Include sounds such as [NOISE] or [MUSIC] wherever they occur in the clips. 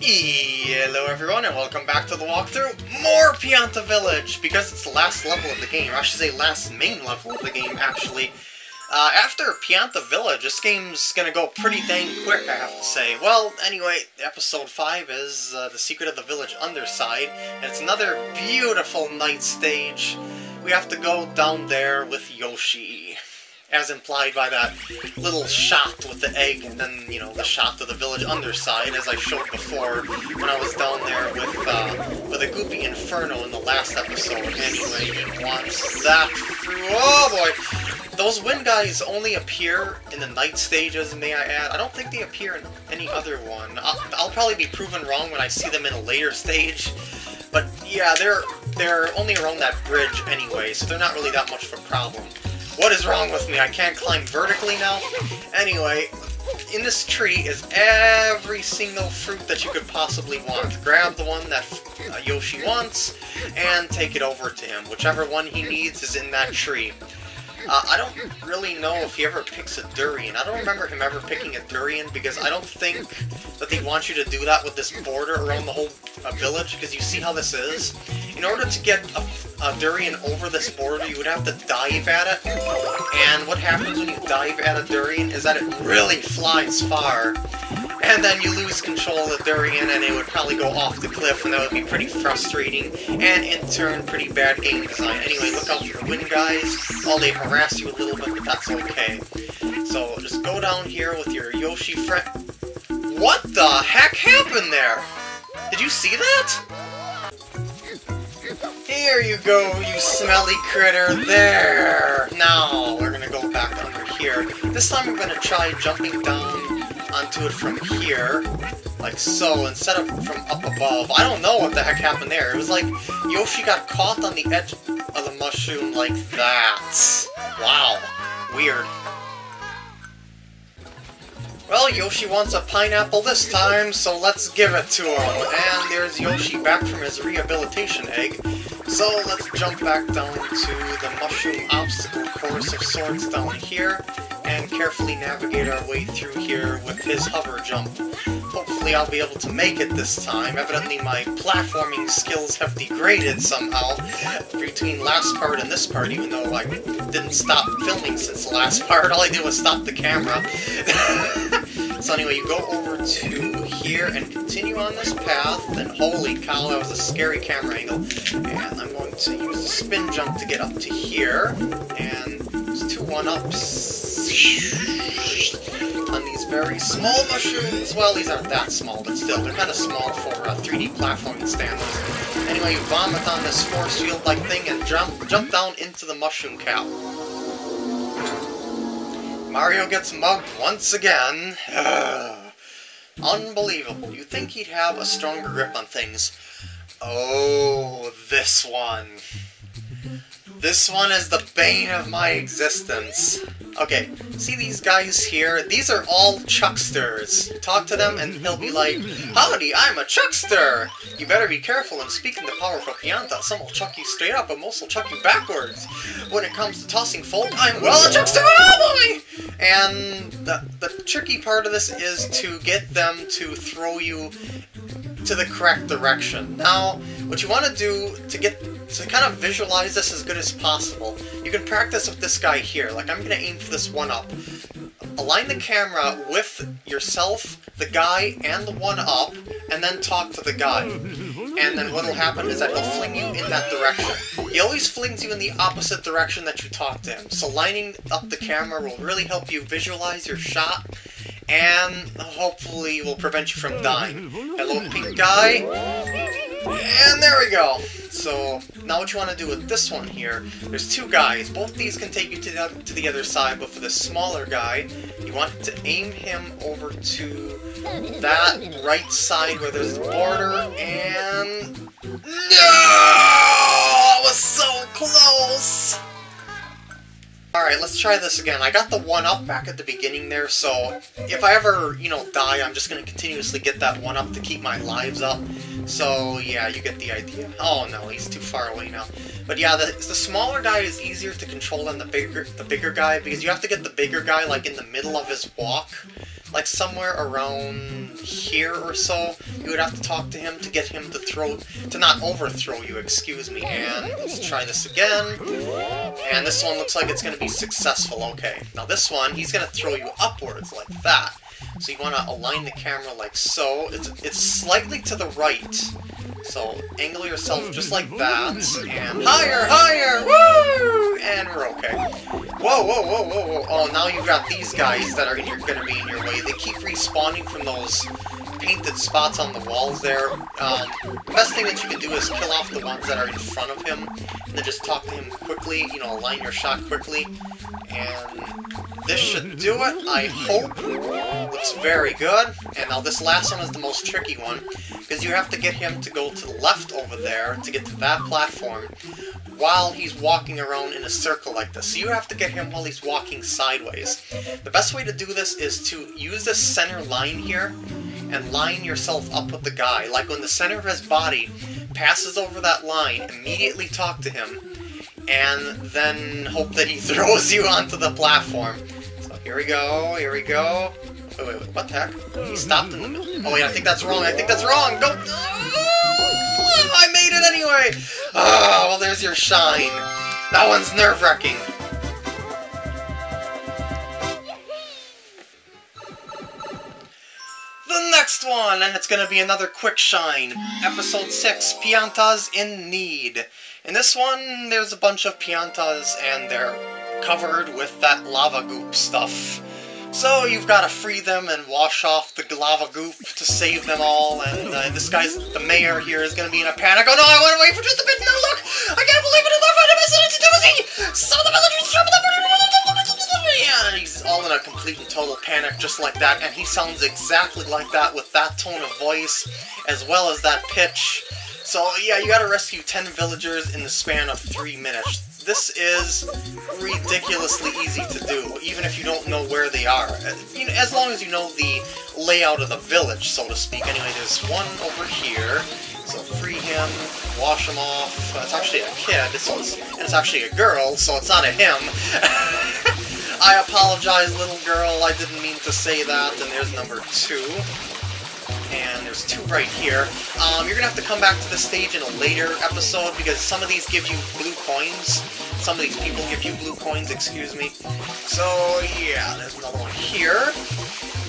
Hello everyone and welcome back to the walkthrough. More Pianta Village, because it's the last level of the game, I should say last main level of the game, actually. Uh, after Pianta Village, this game's gonna go pretty dang quick, I have to say. Well, anyway, episode 5 is uh, The Secret of the Village Underside, and it's another beautiful night stage. We have to go down there with Yoshi as implied by that little shot with the egg, and then, you know, the shot to the village underside, as I showed before when I was down there with, uh, with a Goopy Inferno in the last episode. Anyway, wants that through- oh boy! Those wind guys only appear in the night stages, may I add. I don't think they appear in any other one. I'll, I'll probably be proven wrong when I see them in a later stage, but yeah, they're, they're only around that bridge anyway, so they're not really that much of a problem. What is wrong with me? I can't climb vertically now? Anyway, in this tree is every single fruit that you could possibly want. Grab the one that uh, Yoshi wants, and take it over to him. Whichever one he needs is in that tree. Uh, I don't really know if he ever picks a durian. I don't remember him ever picking a durian because I don't think that they want you to do that with this border around the whole uh, village because you see how this is? In order to get a, a, durian over this border, you would have to dive at it. And what happens when you dive at a durian is that it really flies far. And then you lose control of the durian and it would probably go off the cliff and that would be pretty frustrating and in turn pretty bad game design. Anyway, look out for the wind guys. While they harass you a little bit, but that's okay. So just go down here with your Yoshi friend. What the heck happened there? Did you see that? Here you go, you smelly critter. There! Now, we're gonna go back under here. This time we're gonna try jumping down onto it from here, like so, instead of from up above. I don't know what the heck happened there. It was like Yoshi got caught on the edge of the mushroom like that. Wow. Weird. Well, Yoshi wants a pineapple this time, so let's give it to him. And there's Yoshi back from his rehabilitation egg. So let's jump back down to the mushroom obstacle course of sorts down here, and carefully navigate our way through here with his hover jump. Hopefully I'll be able to make it this time. Evidently my platforming skills have degraded somehow between last part and this part, even though I didn't stop filming since the last [LAUGHS] part. All I did was stop the camera. [LAUGHS] so anyway, you go over to here and continue on this path, and holy cow, that was a scary camera angle. And I'm going to use the spin jump to get up to here, and two one-ups on these very small mushrooms. Well, these aren't that small, but still, they're kind of small for uh, 3D platforming standards. Anyway, you vomit on this force field-like thing and jump, jump down into the mushroom cap. Mario gets mugged once again. Unbelievable. You think he'd have a stronger grip on things. Oh, this one. This one is the bane of my existence. Okay, see these guys here? These are all Chucksters. Talk to them and he'll be like, Howdy, I'm a Chuckster! You better be careful in speaking the powerful Pianta. Some will chuck you straight up, but most will chuck you backwards. When it comes to tossing folk, I'm well a Chuckster, oh boy! And the, the tricky part of this is to get them to throw you to the correct direction. Now, what you want to do to get to kind of visualize this as good as possible, you can practice with this guy here. Like, I'm going to aim for this one up. Align the camera with yourself, the guy, and the one up, and then talk to the guy. And then what'll happen is that he'll fling you in that direction. He always flings you in the opposite direction that you talk to him. So lining up the camera will really help you visualize your shot and hopefully will prevent you from dying. Hello, pink guy. And there we go. So, now what you want to do with this one here, there's two guys. Both these can take you to the, to the other side, but for the smaller guy, you want to aim him over to that right side where there's the border, and... No! It was so close! Alright, let's try this again. I got the one up back at the beginning there, so if I ever, you know, die, I'm just going to continuously get that one up to keep my lives up. So, yeah, you get the idea. Oh, no, he's too far away now. But yeah, the, the smaller guy is easier to control than the bigger the bigger guy, because you have to get the bigger guy, like, in the middle of his walk. like somewhere around here or so, you would have to talk to him to get him to throw, to not overthrow you, excuse me. And let's try this again. And this one looks like it's going to be successful, okay. Now this one, he's going to throw you upwards like that. So you want to align the camera like so. It's, it's slightly to the right. So angle yourself just like that, and higher, higher, woo! And we're okay. Whoa, whoa, whoa, whoa, whoa. Oh, now you've got these guys that are gonna be in your way. They keep respawning from those painted spots on the walls there. Um, the best thing that you can do is kill off the ones that are in front of him, and then just talk to him quickly, you know, align your shot quickly, and this should do it, I hope. Looks very good. And now this last one is the most tricky one, because you have to get him to go to the left over there to get to that platform while he's walking around in a circle like this. So you have to get him while he's walking sideways. The best way to do this is to use this center line here and line yourself up with the guy. Like when the center of his body passes over that line, immediately talk to him, and then hope that he [LAUGHS] throws you onto the platform. So here we go, here we go. Wait, wait, wait, what the heck? He stopped in the middle. Oh wait, I think that's wrong, I think that's wrong! Go! Oh, I made it anyway! Oh, well there's your shine. That one's nerve-wracking. Next one, and it's gonna be another quick shine. Episode 6, Piantas in Need. In this one, there's a bunch of Piantas, and they're covered with that lava goop stuff. So you've got to free them and wash off the lava goop to save them all, and uh, this guy's, the mayor here, is going to be in a panic. Oh no, I want to wait for just a bit, no look! I can't believe it, I found a message to Timothy! Some of the villagers the... All in a complete and total panic just like that, and he sounds exactly like that with that tone of voice, as well as that pitch. So yeah, you gotta rescue 10 villagers in the span of 3 minutes this is ridiculously easy to do, even if you don't know where they are. As long as you know the layout of the village, so to speak. Anyway, there's one over here, so free him, wash him off. Uh, it's actually a kid, so it's, and it's actually a girl, so it's not a him. [LAUGHS] I apologize, little girl, I didn't mean to say that, and there's number two and there's two right here. Um, you're gonna have to come back to the stage in a later episode because some of these give you blue coins. Some of these people give you blue coins, excuse me. So yeah, there's another one here.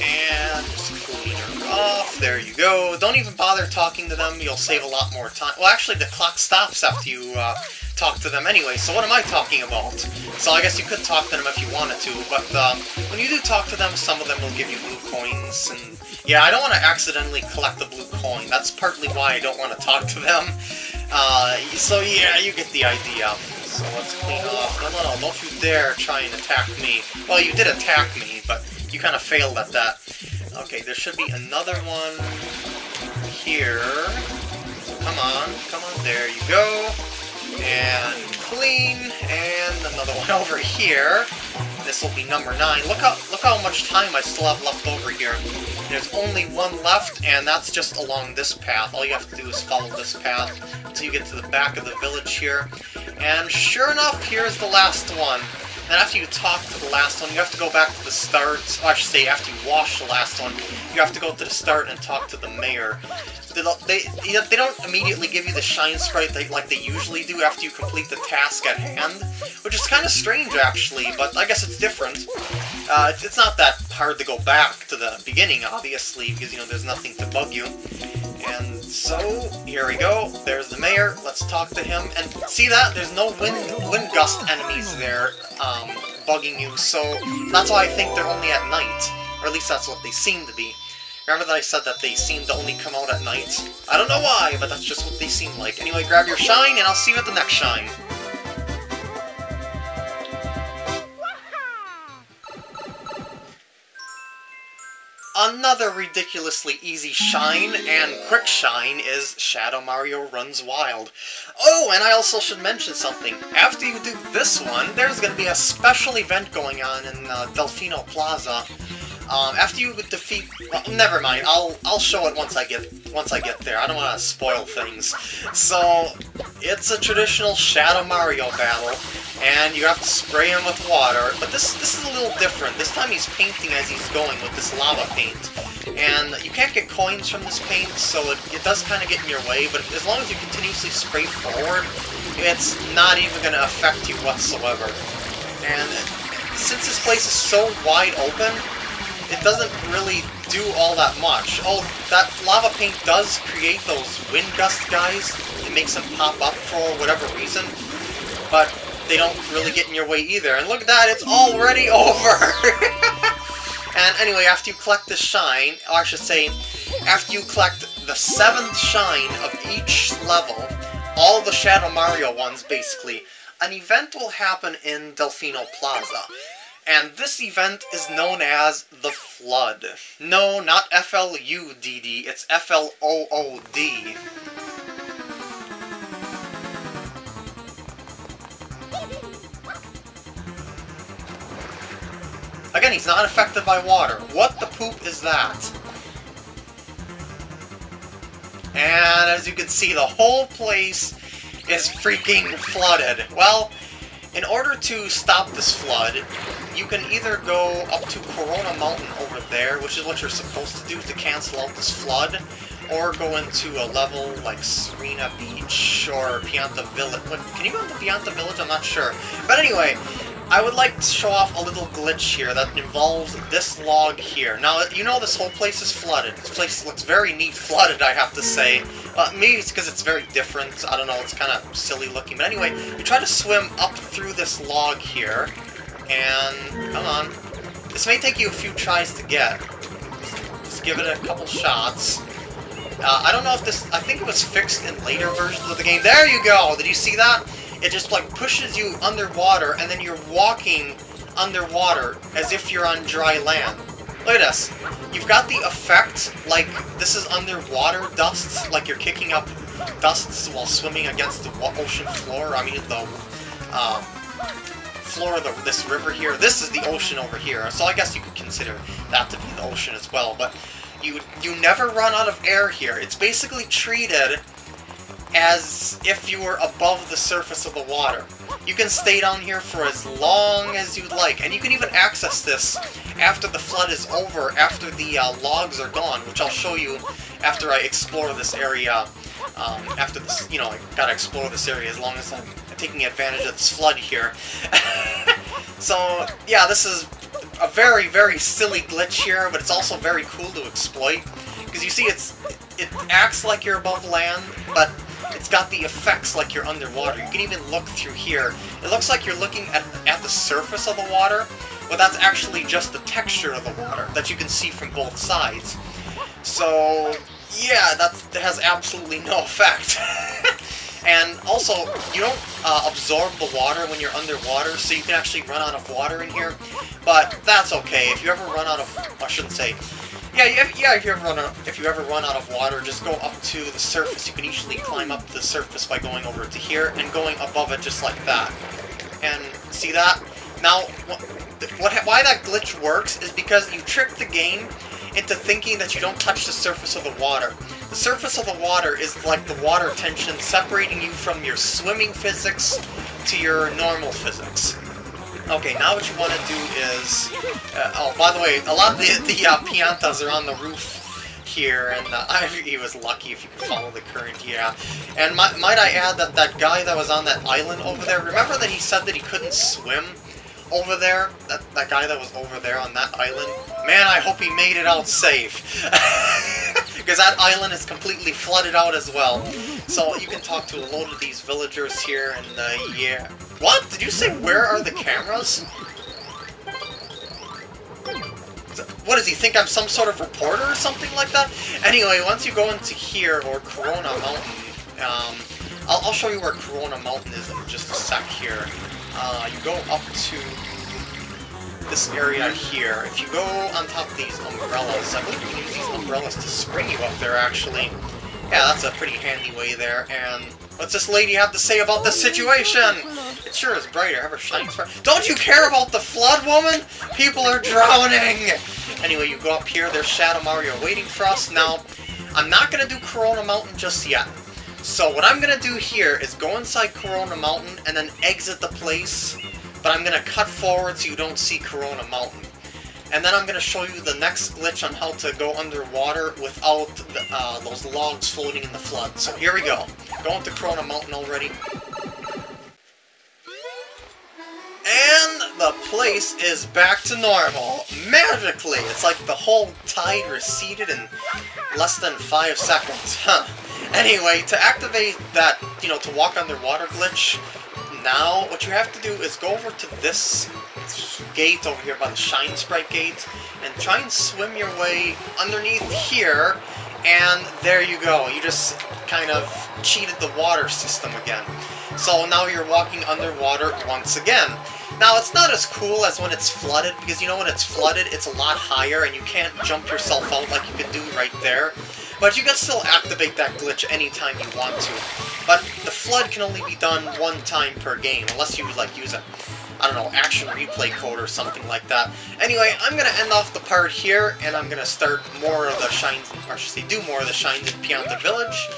And just clean her off. There you go. Don't even bother talking to them. You'll save a lot more time. Well, actually, the clock stops after you uh, talk to them anyway, so what am I talking about? So I guess you could talk to them if you wanted to, but uh, when you do talk to them, some of them will give you blue coins, and yeah, I don't want to accidentally collect the blue coin. That's partly why I don't want to talk to them. Uh, so yeah, you get the idea. So let's clean off. No, no, no, don't you dare try and attack me. Well, you did attack me, but you kind of failed at that. Okay, there should be another one here. Come on, come on, there you go and clean, and another one [LAUGHS] over here. This will be number 9. Look how look how much time I still have left over here. There's only one left, and that's just along this path. All you have to do is follow this path until you get to the back of the village here. And sure enough, here's the last one. Then after you talk to the last one, you have to go back to the start. Oh, I should say, after you wash the last one, you have to go to the start and talk to the mayor. They, they, they don't immediately give you the shine sprite they, like they usually do after you complete the task at hand, which is kind of strange, actually, but I guess it's different. Uh, it's not that hard to go back to the beginning, obviously, because, you know, there's nothing to bug you. And so, here we go. There's the mayor. Let's talk to him. And see that? There's no wind, wind gust enemies there um, bugging you, so that's why I think they're only at night. Or at least that's what they seem to be. Remember that I said that they seem to only come out at night? I don't know why, but that's just what they seem like. Anyway, grab your shine, and I'll see you at the next shine. Another ridiculously easy shine and quick shine is Shadow Mario Runs Wild. Oh, and I also should mention something. After you do this one, there's going to be a special event going on in uh, Delfino Plaza Um, after you defeat, well, never mind. I'll I'll show it once I get once I get there. I don't want to spoil things. So it's a traditional Shadow Mario battle, and you have to spray him with water. But this this is a little different. This time he's painting as he's going with this lava paint, and you can't get coins from this paint, so it, it does kind of get in your way. But as long as you continuously spray forward, it's not even going to affect you whatsoever. And since this place is so wide open, it doesn't really do all that much. Oh, that lava paint does create those wind gust guys. It makes them pop up for whatever reason. But they don't really get in your way either. And look at that, it's already [LAUGHS] over! and anyway, after you collect the shine, or I should say, after you collect the seventh shine of each level, all the Shadow Mario ones, basically, an event will happen in Delfino Plaza. And this event is known as the Flood. No, not F-L-U-D-D, it's F-L-O-O-D. Again, he's not affected by water. What the poop is that? And as you can see, the whole place is freaking flooded. Well, in order to stop this flood, you can either go up to Corona Mountain over there, which is what you're supposed to do to cancel out this flood, or go into a level like Sirena Beach or Pianta Village. Can you go into Pianta Village? I'm not sure. But anyway, I would like to show off a little glitch here that involves this log here. Now, you know this whole place is flooded. This place looks very neat flooded, I have to say. Uh, maybe it's because it's very different. I don't know, it's kind of silly looking. But anyway, you try to swim up through this log here, and... come on. This may take you a few tries to get. Just give it a couple shots. Uh, I don't know if this... I think it was fixed in later versions of the game. There you go! Did you see that? It just like pushes you underwater and then you're walking underwater as if you're on dry land. Look at this. You've got the effect like this is underwater dust, like you're kicking up dusts while swimming against the ocean floor. I mean the um, floor of the, this river here. This is the ocean over here, so I guess you could consider that to be the ocean as well. But you you never run out of air here. It's basically treated as if you were above the surface of the water. You can stay down here for as long as you'd like, and you can even access this after the flood is over, after the uh, logs are gone, which I'll show you after I explore this area. Um, after this, you know, I gotta explore this area as long as I'm taking advantage of this flood here. [LAUGHS] so, yeah, this is a very, very silly glitch here, but it's also very cool to exploit. Because you see, it's it acts like you're above land, but it's got the effects like you're underwater. You can even look through here. It looks like you're looking at, at the surface of the water, but that's actually just the texture of the water that you can see from both sides. So, yeah, that, that has absolutely no [LAUGHS] effect. and also, you don't uh, absorb the water when you're underwater, so you can actually run out of water in here. But that's okay. If you ever run out of... I shouldn't say yeah, yeah. If you ever run out, if you ever run out of water, just go up to the surface. You can easily climb up the surface by going over to here and going above it just like that. And see that? Now, what, what why that glitch works is because you trick the game into thinking that you don't touch the surface of the water. The surface of the water is like the water tension separating you from your swimming physics to your normal physics. Okay, now what you want to do is... Uh, oh, by the way, a lot of the, the uh, Piantas are on the roof here, and uh, [LAUGHS] I, he was lucky if you could follow the current, yeah. And might, might I add that that guy that was on that island over there, remember that he said that he couldn't swim over there? That, that guy that was over there on that island? Man, I hope he made it out safe. [LAUGHS] Because that island is completely flooded out as well. So you can talk to a load of these villagers here, and uh, yeah. What? Did you say where are the cameras? What does he think I'm some sort of reporter or something like that? Anyway, once you go into here, or Corona Mountain, um, I'll, I'll show you where Corona Mountain is in just a sec here. Uh, you go up to this area here. If you go on top of these umbrellas, I believe you can use these umbrellas to spring you up there, actually. Yeah, that's a pretty handy way there, and what's this lady have to say about the situation? It sure is brighter, ever shines. Don't you care about the flood, woman? People are drowning! Anyway, you go up here, there's Shadow Mario waiting for us. Now, I'm not going to do Corona Mountain just yet. So what I'm going to do here is go inside Corona Mountain and then exit the place, but I'm going to cut forward so you don't see Corona Mountain. And then I'm going to show you the next glitch on how to go underwater without the, uh, those logs floating in the flood. So here we go. Going to Corona Mountain already. And the place is back to normal. Magically! It's like the whole tide receded in less than five seconds. Huh. Anyway, to activate that, you know, to walk underwater glitch, now what you have to do is go over to this gate over here by the Shine Sprite gate, and try and swim your way underneath here, and there you go. You just kind of cheated the water system again. So now you're walking underwater once again. Now, it's not as cool as when it's flooded, because you know when it's flooded, it's a lot higher, and you can't jump yourself out like you can do right there. But you can still activate that glitch anytime you want to. But the flood can only be done one time per game, unless you, like, use a, I don't know, action replay code or something like that. Anyway, I'm gonna end off the part here, and I'm gonna start more of the shines, or should say, do more of the shines in Pianta Village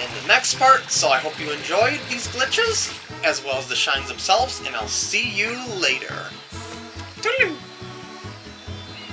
in the next part, so I hope you enjoyed these glitches as well as the shines themselves, and I'll see you later. Toodaloo!